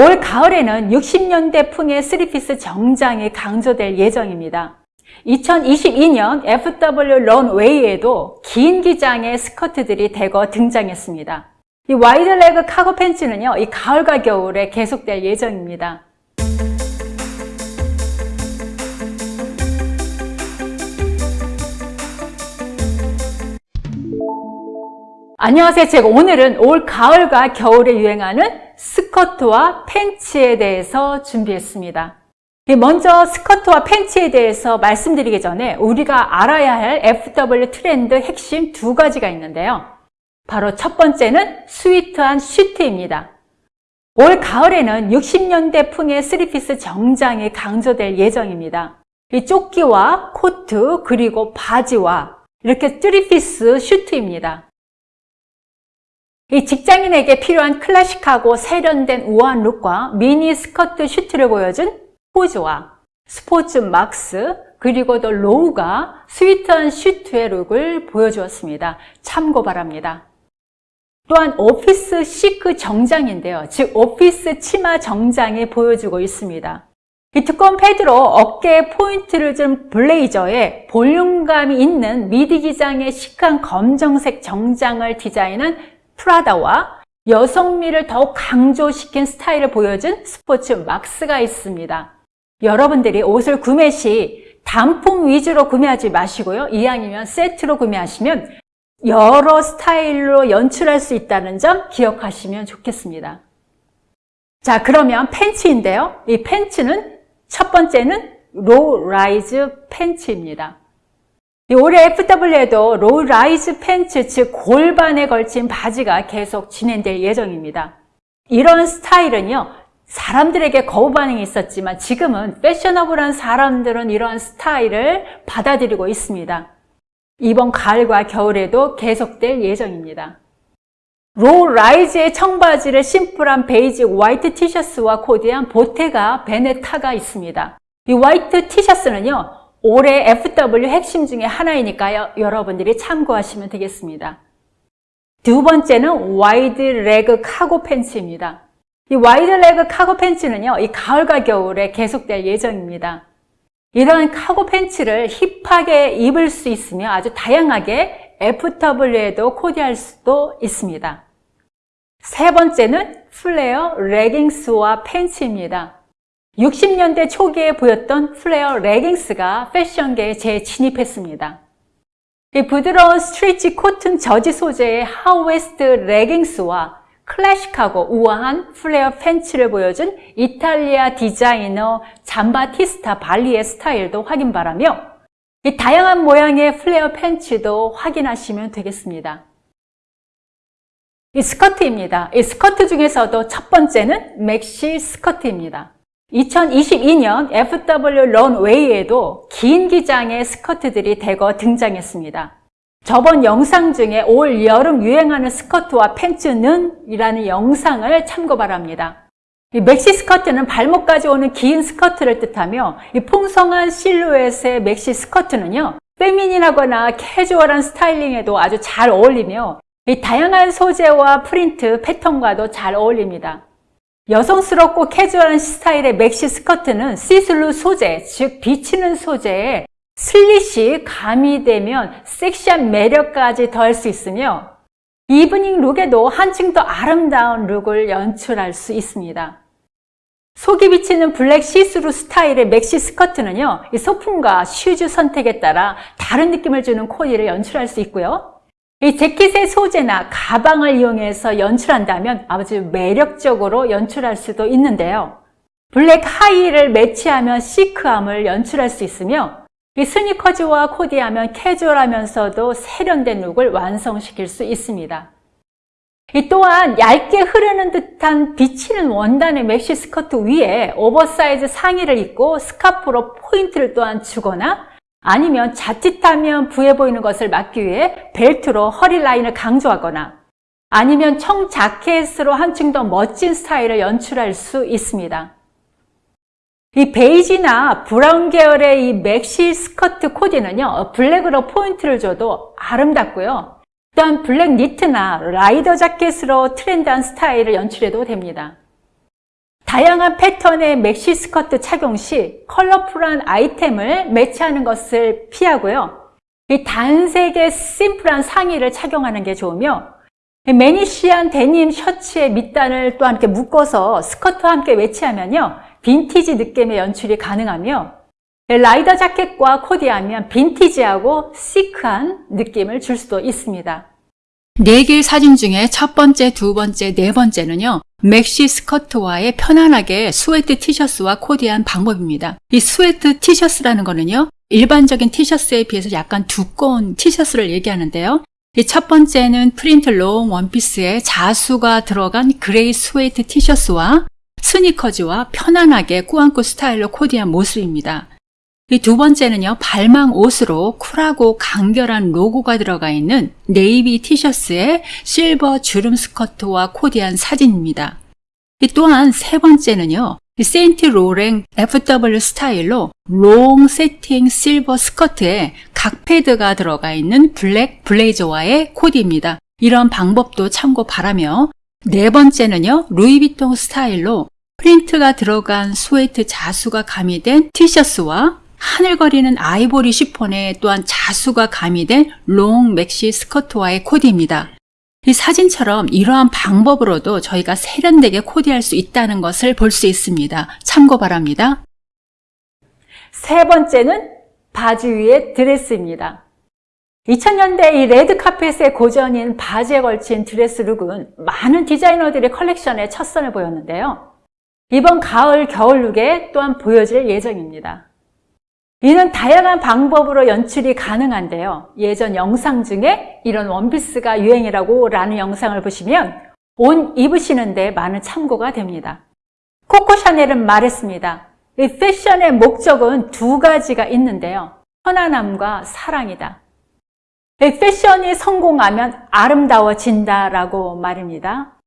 올 가을에는 60년대 풍의 three-piece 정장이 강조될 예정입니다. 2022년 FW 런웨이에도 긴 기장의 스커트들이 대거 등장했습니다. 이 wide leg cargo 팬츠는요, 이 가을과 겨울에 계속될 예정입니다. 안녕하세요. 제가 오늘은 올 가을과 겨울에 유행하는 스커트와 팬츠에 대해서 준비했습니다. 먼저 스커트와 팬츠에 대해서 말씀드리기 전에 우리가 알아야 할 FW 트렌드 핵심 두 가지가 있는데요. 바로 첫 번째는 sweet한 슈트입니다. 올 가을에는 60년대 풍의 three-piece 정장이 강조될 예정입니다. 이 조끼와 코트 그리고 바지와 이렇게 three-piece 슈트입니다. 이 직장인에게 필요한 클래식하고 세련된 우아한 look과 미니 스커트 슈트를 보여준 포즈와 스포츠 막스 그리고 더 로우가 sweet한 슈트의 look을 보여주었습니다. 참고 바랍니다. 또한 office chic 정장인데요. 즉 오피스 치마 정장이 보여주고 있습니다. 이 두꺼운 패드로 어깨에 포인트를 준 블레이저에 볼륨감이 있는 미디 기장의 시크한 검정색 정장을 디자인한 프라다와 여성미를 더욱 강조시킨 스타일을 보여준 스포츠 막스가 있습니다. 여러분들이 옷을 구매 시 단품 위주로 구매하지 마시고요. 이왕이면 세트로 구매하시면 여러 스타일로 연출할 수 있다는 점 기억하시면 좋겠습니다. 자, 그러면 팬츠인데요. 이 팬츠는 첫 번째는 low rise 팬츠입니다. 올해 FW에도 low rise 팬츠, 즉 골반에 걸친 바지가 계속 진행될 예정입니다. 이런 스타일은요, 사람들에게 거부 반응이 있었지만 지금은 fashionable한 사람들은 이러한 스타일을 받아들이고 있습니다. 이번 가을과 겨울에도 계속될 예정입니다. low rise의 청바지를 심플한 베이지 화이트 티셔츠와 코디한 보테가 베네타가 있습니다. 이 화이트 티셔츠는요, 올해 FW 핵심 중에 하나이니까요. 여러분들이 참고하시면 되겠습니다. 두 번째는 wide leg cargo 팬츠입니다. 이 wide leg cargo 팬츠는요. 이 가을과 겨울에 계속될 예정입니다. 이런 카고 팬츠를 hip하게 입을 수 있으며 아주 다양하게 FW에도 코디할 수도 있습니다. 세 번째는 flare 레깅스와 팬츠입니다. 60년대 초기에 보였던 flare 레깅스가 패션계에 재진입했습니다. 부드러운 stretch 코튼 저지 소재의 high waist 레깅스와 클래식하고 우아한 flare 팬츠를 보여준 이탈리아 디자이너 잠바티스타 발리의 스타일도 확인 바라며 이 다양한 모양의 flare 팬츠도 확인하시면 되겠습니다. 이 스커트입니다. 이 스커트 중에서도 첫 번째는 맥시 스커트입니다. 2022년 FW 런웨이에도 긴 기장의 스커트들이 대거 등장했습니다. 저번 영상 중에 올 여름 유행하는 스커트와 팬츠는 이라는 영상을 참고 바랍니다. 이 맥시 스커트는 발목까지 오는 긴 스커트를 뜻하며 이 풍성한 실루엣의 맥시 스커트는요 feminine하거나 캐주얼한 스타일링에도 아주 잘 어울리며 이 다양한 소재와 프린트 패턴과도 잘 어울립니다. 여성스럽고 캐주얼한 스타일의 맥시 스커트는 시슬루 소재, 즉 비치는 소재에 슬릿이 가미되면 섹시한 매력까지 더할 수 있으며 evening look에도 한층 더 아름다운 look을 연출할 수 있습니다. 속이 비치는 블랙 시스루 스타일의 맥시 스커트는요, 이 소품과 슈즈 선택에 따라 다른 느낌을 주는 코디를 연출할 수 있고요. 이 재킷의 소재나 가방을 이용해서 연출한다면 아주 매력적으로 연출할 수도 있는데요. 블랙 하이힐을 매치하면 시크함을 연출할 수 있으며 이 스니커즈와 코디하면 캐주얼하면서도 세련된 look을 완성시킬 수 있습니다. 이 또한 얇게 흐르는 듯한 비치는 원단의 맥시 스커트 위에 오버사이즈 상의를 입고 스카프로 포인트를 또한 주거나 아니면 자칫하면 부해 보이는 것을 막기 위해 벨트로 허리 라인을 강조하거나 아니면 청 자켓으로 한층 더 멋진 스타일을 연출할 수 있습니다. 이 베이지나 브라운 계열의 이 맥시 스커트 코디는요, 블랙으로 포인트를 줘도 아름답고요. 또한 블랙 니트나 라이더 자켓으로 trend한 스타일을 연출해도 됩니다. 다양한 패턴의 맥시 스커트 착용 시 colorful한 아이템을 매치하는 것을 피하고요. 이 단색의 심플한 상의를 착용하는 게 좋으며 mannish한 데님 셔츠의 밑단을 또한 이렇게 묶어서 스커트와 함께 매치하면요. 빈티지 느낌의 연출이 가능하며 라이더 자켓과 코디하면 빈티지하고 시크한 느낌을 줄 수도 있습니다. 네 개의 사진 중에 첫 번째, 두 번째, 네 번째는요. 맥시 스커트와의 편안하게 스웨트 티셔츠와 코디한 방법입니다. 이 스웨트 티셔츠라는 거는요. 일반적인 티셔츠에 비해서 약간 두꺼운 티셔츠를 얘기하는데요. 이 첫 번째는 프린트 롱 원피스에 자수가 들어간 그레이 스웨트 티셔츠와 스니커즈와 편안하게 꾸안꾸 스타일로 코디한 모습입니다. 이 두 번째는요, 발망 옷으로 쿨하고 간결한 로고가 들어가 있는 네이비 티셔츠에 실버 주름 스커트와 코디한 사진입니다. 이 또한 세 번째는요, 이 세인트 로랭 FW 스타일로 롱 새틴 실버 스커트에 각 패드가 들어가 있는 블랙 블레이저와의 코디입니다. 이런 방법도 참고 바라며 네 번째는요, 루이비통 스타일로 프린트가 들어간 스웨트 자수가 가미된 티셔츠와 하늘거리는 아이보리 시폰에 또한 자수가 가미된 롱 맥시 스커트와의 코디입니다. 이 사진처럼 이러한 방법으로도 저희가 세련되게 코디할 수 있다는 것을 볼 수 있습니다. 참고 바랍니다. 세 번째는 바지 위의 드레스입니다. 2000년대 이 레드 카펫의 고전인 바지에 걸친 드레스 룩은 많은 디자이너들의 컬렉션에 첫 선을 보였는데요. 이번 가을 겨울 룩에 또한 보여질 예정입니다. 이는 다양한 방법으로 연출이 가능한데요. 예전 영상 중에 이런 원피스가 유행이라고 라는 영상을 보시면 옷 입으시는데 많은 참고가 됩니다. 코코 샤넬은 말했습니다. 이 패션의 목적은 두 가지가 있는데요. 편안함과 사랑이다. 이 패션이 성공하면 아름다워진다라고 말입니다.